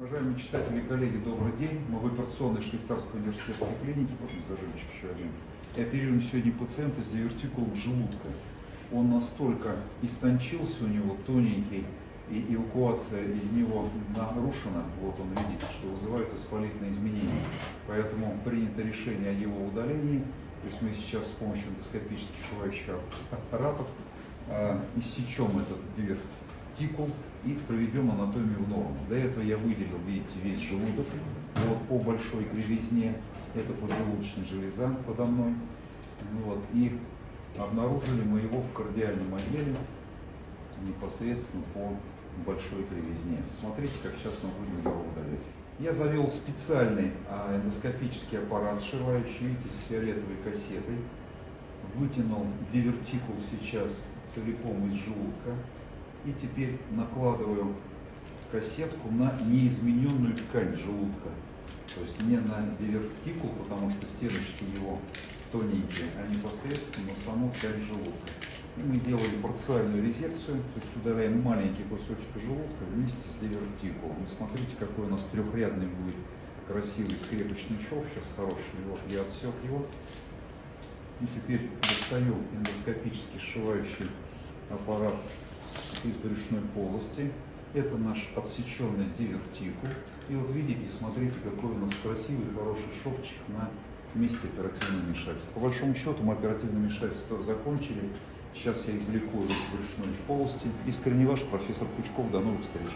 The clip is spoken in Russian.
Уважаемые читатели и коллеги, добрый день. Мы в операционной швейцарской университетской клинике, помните, зажимчик еще один, и оперируем сегодня пациента с дивертикулом желудка. Он настолько истончился у него, тоненький, и эвакуация из него нарушена, вот он видите, что вызывает воспалительные изменения. Поэтому принято решение о его удалении. То есть мы сейчас с помощью эндоскопических шивающих аппаратов э, иссечем этот дивертикул и проведем анатомию в норму. Для этого я выделил, видите, весь желудок вот, по большой кривизне. Это поджелудочная железа подо мной. Вот, и обнаружили мы его в кардиальном отделе непосредственно по большой кривизне. Смотрите, как сейчас мы будем его удалять. Я завел специальный а, эндоскопический аппарат, сшивающий, видите, с фиолетовой кассетой. Вытянул дивертикул сейчас целиком из желудка. И теперь накладываю кассетку на неизмененную ткань желудка. То есть не на дивертикул, потому что стеночки его тоненькие, а непосредственно на саму ткань желудка. И мы делаем парциальную резекцию, то есть удаляем маленький кусочек желудка вместе с дивертикулом. И смотрите, какой у нас трехрядный будет красивый скрепочный шов, сейчас хороший. Вот я отсек его. И теперь достаю эндоскопически сшивающий аппарат из брюшной полости. Это наш отсеченный дивертикул. И вот видите, смотрите, какой у нас красивый, хороший шовчик на месте оперативного вмешательства. По большому счету мы оперативное вмешательство закончили. Сейчас я извлеку из брюшной полости. Искренне ваш профессор Пучков. До новых встреч.